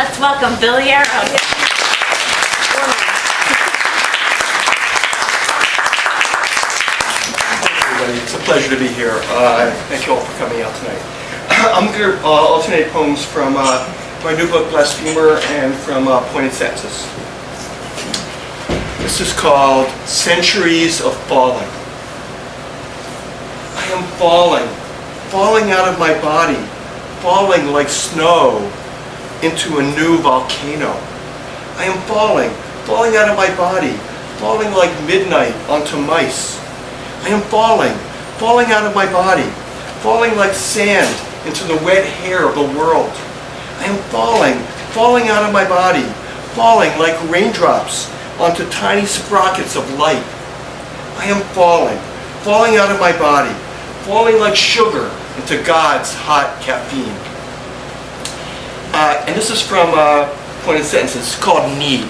Let's welcome Bill Yarrow. It's a pleasure to be here. Uh, thank you all for coming out tonight. I'm going to uh, alternate poems from uh, my new book, Blasphemer, and from uh, Pointed Sentences. This is called Centuries of Falling. I am falling, falling out of my body, falling like snow into a new volcano. I am falling, falling out of my body, falling like midnight onto mice. I am falling, falling out of my body, falling like sand into the wet hair of the world. I am falling, falling out of my body, falling like raindrops onto tiny sprockets of light. I am falling, falling out of my body, falling like sugar into God's hot caffeine. Uh, and this is from uh, Pointed Sentences. It's called Need.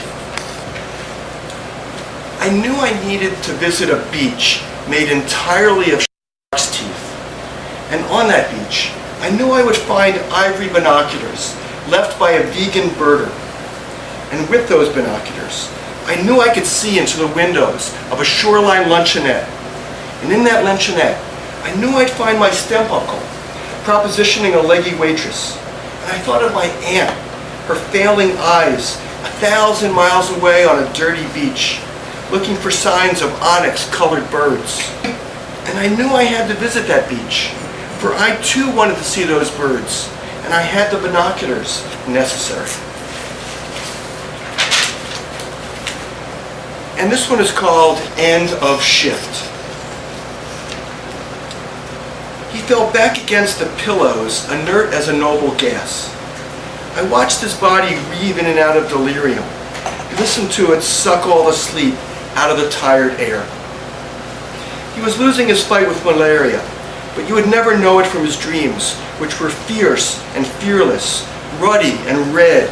I knew I needed to visit a beach made entirely of shark's teeth. And on that beach, I knew I would find ivory binoculars left by a vegan birder. And with those binoculars, I knew I could see into the windows of a shoreline luncheonette. And in that luncheonette, I knew I'd find my step uncle propositioning a leggy waitress. I thought of my aunt, her failing eyes, a thousand miles away on a dirty beach, looking for signs of onyx-colored birds. And I knew I had to visit that beach, for I too wanted to see those birds, and I had the binoculars necessary. And this one is called End of Shift. He fell back against the pillows, inert as a noble gas. I watched his body weave in and out of delirium, listened to it suck all the sleep out of the tired air. He was losing his fight with malaria, but you would never know it from his dreams, which were fierce and fearless, ruddy and red,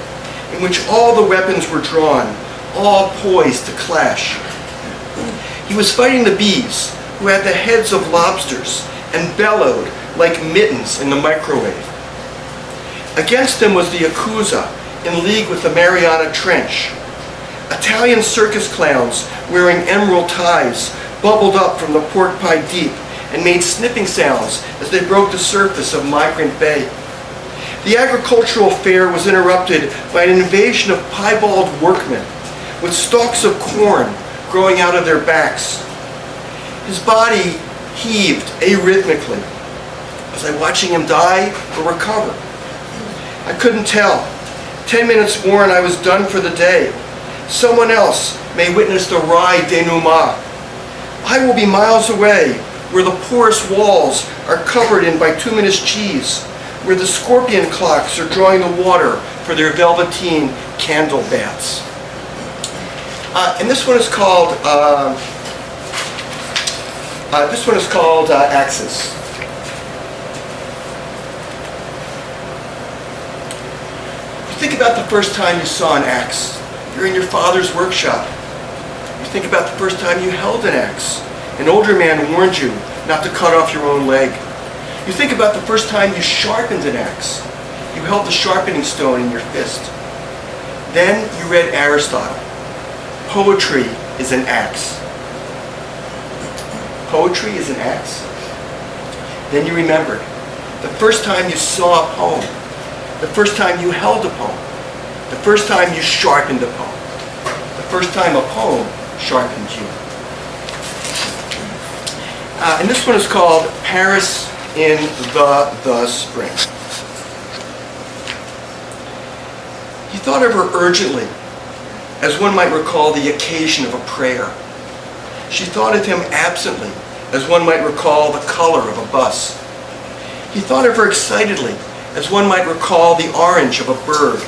in which all the weapons were drawn, all poised to clash. He was fighting the bees, who had the heads of lobsters and bellowed like mittens in the microwave. Against them was the Yakuza, in league with the Mariana Trench. Italian circus clowns wearing emerald ties bubbled up from the pork pie deep and made snipping sounds as they broke the surface of Migrant Bay. The agricultural fair was interrupted by an invasion of piebald workmen with stalks of corn growing out of their backs. His body heaved arrhythmically. Was I watching him die or recover? I couldn't tell. Ten minutes more and I was done for the day. Someone else may witness the ride denouement. I will be miles away, where the porous walls are covered in bituminous cheese, where the scorpion clocks are drawing the water for their velveteen candle baths. Uh, and this one is called, uh, uh, this one is called uh, Axis. Think about the first time you saw an axe. You're in your father's workshop. You think about the first time you held an axe. An older man warned you not to cut off your own leg. You think about the first time you sharpened an axe. You held the sharpening stone in your fist. Then you read Aristotle. Poetry is an axe. Poetry is an axe. Then you remembered the first time you saw a poem, the first time you held a poem, the first time you sharpened a poem, the first time a poem sharpened you. Uh, and this one is called Paris in the the Spring. He thought of her urgently, as one might recall the occasion of a prayer. She thought of him absently, as one might recall the color of a bus. He thought of her excitedly, as one might recall the orange of a bird.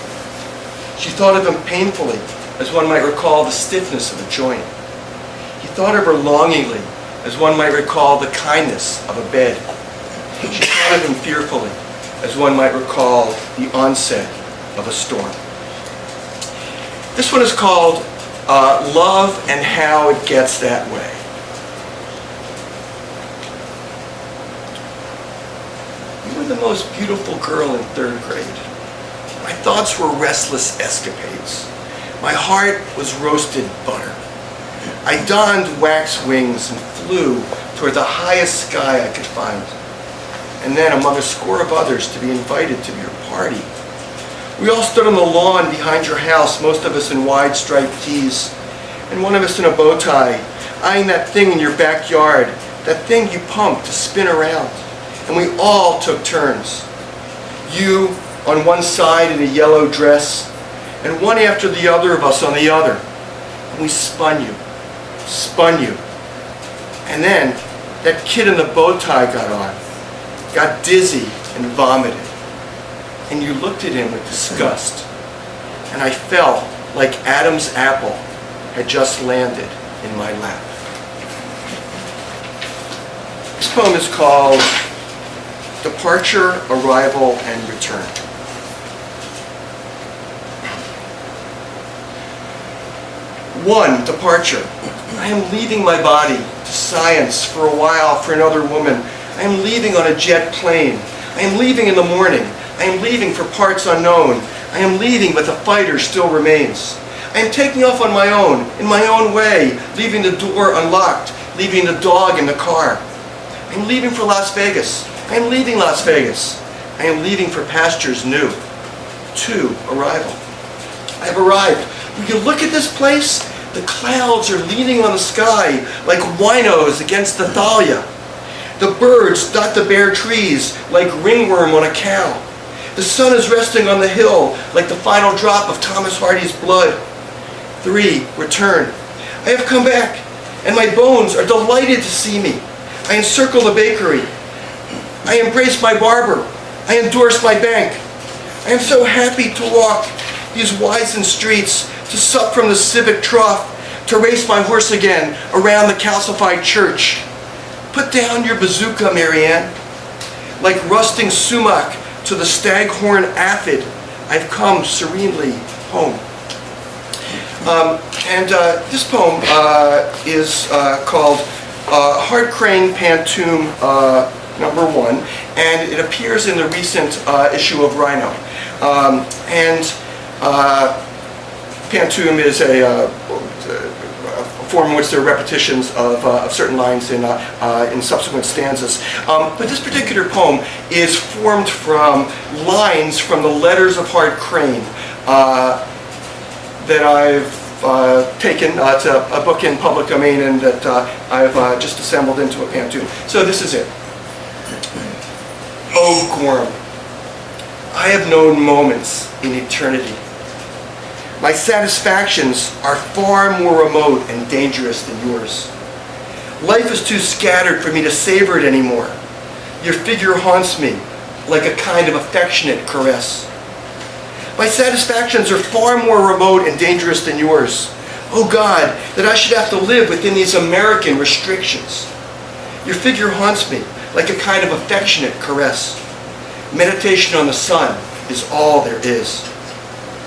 She thought of him painfully, as one might recall the stiffness of a joint. He thought of her longingly, as one might recall the kindness of a bed. She thought of him fearfully, as one might recall the onset of a storm. This one is called uh, Love and How It Gets That Way. You were the most beautiful girl in third grade. My thoughts were restless escapades. My heart was roasted butter. I donned wax wings and flew toward the highest sky I could find. And then among a score of others to be invited to your party. We all stood on the lawn behind your house, most of us in wide striped tees, and one of us in a bow tie, eyeing that thing in your backyard, that thing you pumped to spin around. And we all took turns. You on one side in a yellow dress, and one after the other of us on the other. And we spun you, spun you. And then that kid in the bow tie got on, got dizzy and vomited. And you looked at him with disgust. And I felt like Adam's apple had just landed in my lap. This poem is called Departure, Arrival, and Return. One, departure. I am leaving my body to science for a while for another woman. I am leaving on a jet plane. I am leaving in the morning. I am leaving for parts unknown. I am leaving, but the fighter still remains. I am taking off on my own, in my own way, leaving the door unlocked, leaving the dog in the car. I am leaving for Las Vegas. I am leaving Las Vegas. I am leaving for pastures new. Two, arrival. I have arrived. Will you look at this place? The clouds are leaning on the sky like winos against the thalia. The birds dot the bare trees like ringworm on a cow. The sun is resting on the hill like the final drop of Thomas Hardy's blood. Three, return. I have come back, and my bones are delighted to see me. I encircle the bakery. I embrace my barber. I endorse my bank. I am so happy to walk these wizened streets, to sup from the civic trough, to race my horse again around the calcified church. Put down your bazooka, Marianne. Like rusting sumac to the staghorn aphid, I've come serenely home. Um, and uh, this poem uh, is uh, called uh, Hart Crane Pantoum uh, number one, and it appears in the recent uh, issue of Rhino. Um, and uh, Pantoum is a, uh, a form in which there are repetitions of, uh, of certain lines in, uh, uh, in subsequent stanzas. Um, but this particular poem is formed from lines from the letters of Hart Crane that I've uh, taken uh, to a book in public domain and that uh, I've just assembled into a pantoum. So this is it. Oh, Gorham, I have known moments in eternity. My satisfactions are far more remote and dangerous than yours. Life is too scattered for me to savor it anymore. Your figure haunts me like a kind of affectionate caress. My satisfactions are far more remote and dangerous than yours. Oh God, that I should have to live within these American restrictions. Your figure haunts me like a kind of affectionate caress. Meditation on the sun is all there is.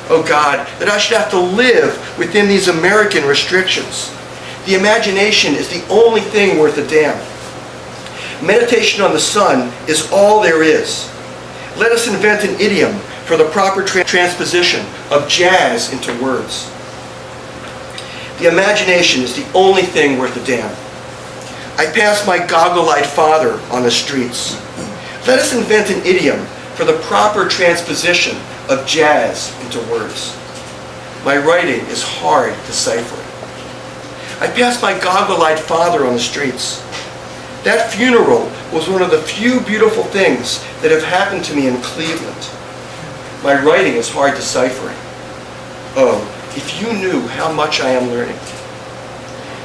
Oh God, that I should have to live within these American restrictions. The imagination is the only thing worth a damn. Meditation on the sun is all there is. Let us invent an idiom for the proper tra transposition of jazz into words. The imagination is the only thing worth a damn. I pass my goggle-eyed father on the streets. Let us invent an idiom for the proper transposition of jazz into words. My writing is hard to deciphering. I pass my goggle-eyed father on the streets. That funeral was one of the few beautiful things that have happened to me in Cleveland. My writing is hard deciphering. Oh, if you knew how much I am learning.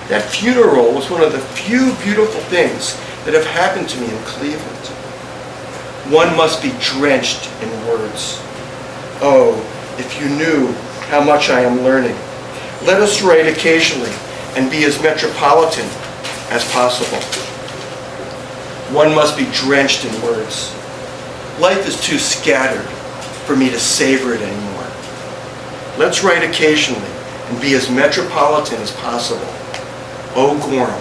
That funeral was one of the few beautiful things that have happened to me in Cleveland. One must be drenched in words. Oh, if you knew how much I am learning. Let us write occasionally and be as metropolitan as possible. One must be drenched in words. Life is too scattered for me to savor it anymore. Let's write occasionally and be as metropolitan as possible. Oh, Gorham,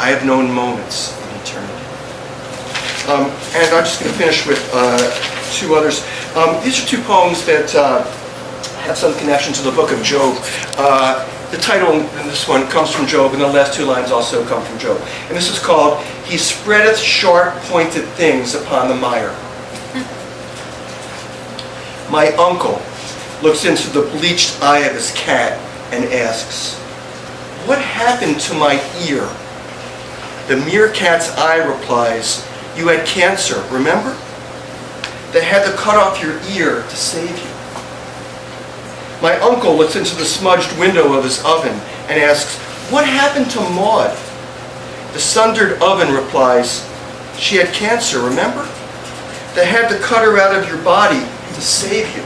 I have known moments in eternity. Um, and I'm just going to finish with uh, two others. Um, these are two poems that uh, have some connection to the book of Job. Uh, the title in this one comes from Job, and the last two lines also come from Job. And this is called, He spreadeth sharp pointed things upon the mire. My uncle looks into the bleached eye of his cat and asks, What happened to my ear? The meerkat's eye replies, You had cancer, remember? They had to cut off your ear to save you. My uncle looks into the smudged window of his oven and asks, What happened to Maud? The sundered oven replies, She had cancer, remember? They had to cut her out of your body to save you.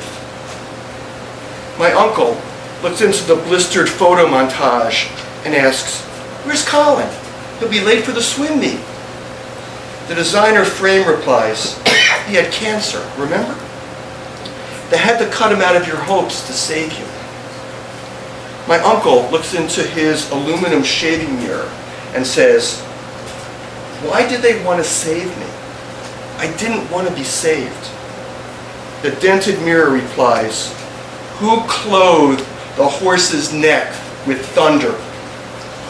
My uncle looks into the blistered photo montage and asks, Where's Colin? He'll be late for the swim meet. The designer frame replies, He had cancer, remember? They had to cut him out of your hopes to save you. My uncle looks into his aluminum shaving mirror and says, Why did they want to save me? I didn't want to be saved. The dented mirror replies, Who clothed the horse's neck with thunder?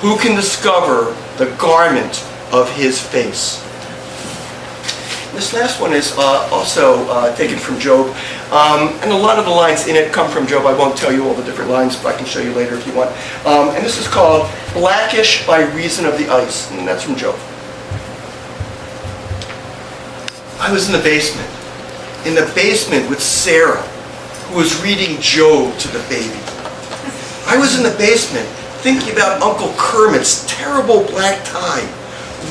Who can discover the garment of his face? This last one is uh, also uh, taken from Job, um, and a lot of the lines in it come from Job. I won't tell you all the different lines, but I can show you later if you want. Um, and this is called Blackish by Reason of the Ice, and that's from Job. I was in the basement, in the basement with Sarah, who was reading Job to the baby. I was in the basement thinking about Uncle Kermit's terrible black tie,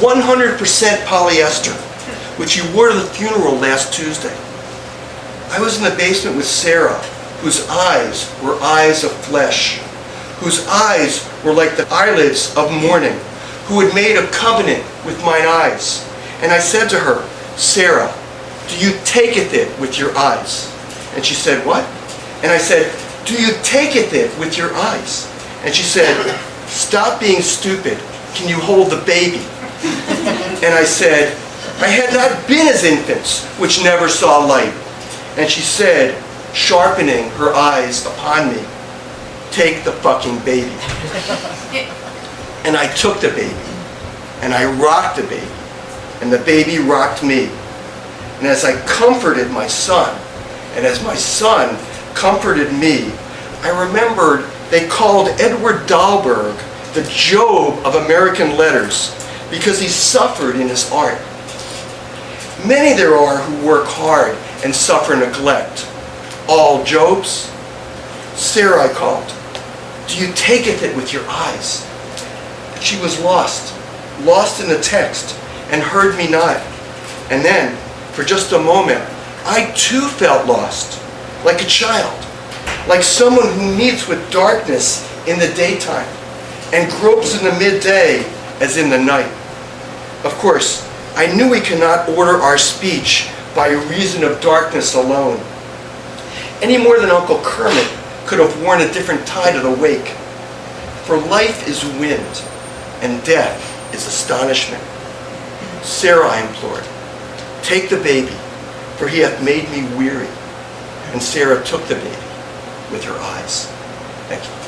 100% polyester, which he wore to the funeral last Tuesday. I was in the basement with Sarah, whose eyes were eyes of flesh, whose eyes were like the eyelids of morning, who had made a covenant with mine eyes. And I said to her, Sarah, do you taketh it with your eyes? And she said, what? And I said, do you taketh it with your eyes? And she said, stop being stupid. Can you hold the baby? And I said, I had not been as infants, which never saw light. And she said, sharpening her eyes upon me, take the fucking baby. And I took the baby, and I rocked the baby, and the baby rocked me. And as I comforted my son, and as my son comforted me, I remembered they called Edward Dahlberg the Job of American letters because he suffered in his art. Many there are who work hard and suffer neglect. All Jobs? Sarah I called. Do you taketh it with your eyes? She was lost, lost in the text, and heard me not. And then, for just a moment, I too felt lost, like a child, like someone who meets with darkness in the daytime and gropes in the midday as in the night. Of course, I knew we cannot order our speech by reason of darkness alone. Any more than Uncle Kermit could have worn a different tie to the wake. For life is wind, and death is astonishment. Sarah, I implored, take the baby, for he hath made me weary. And Sarah took the baby with her eyes. Thank you.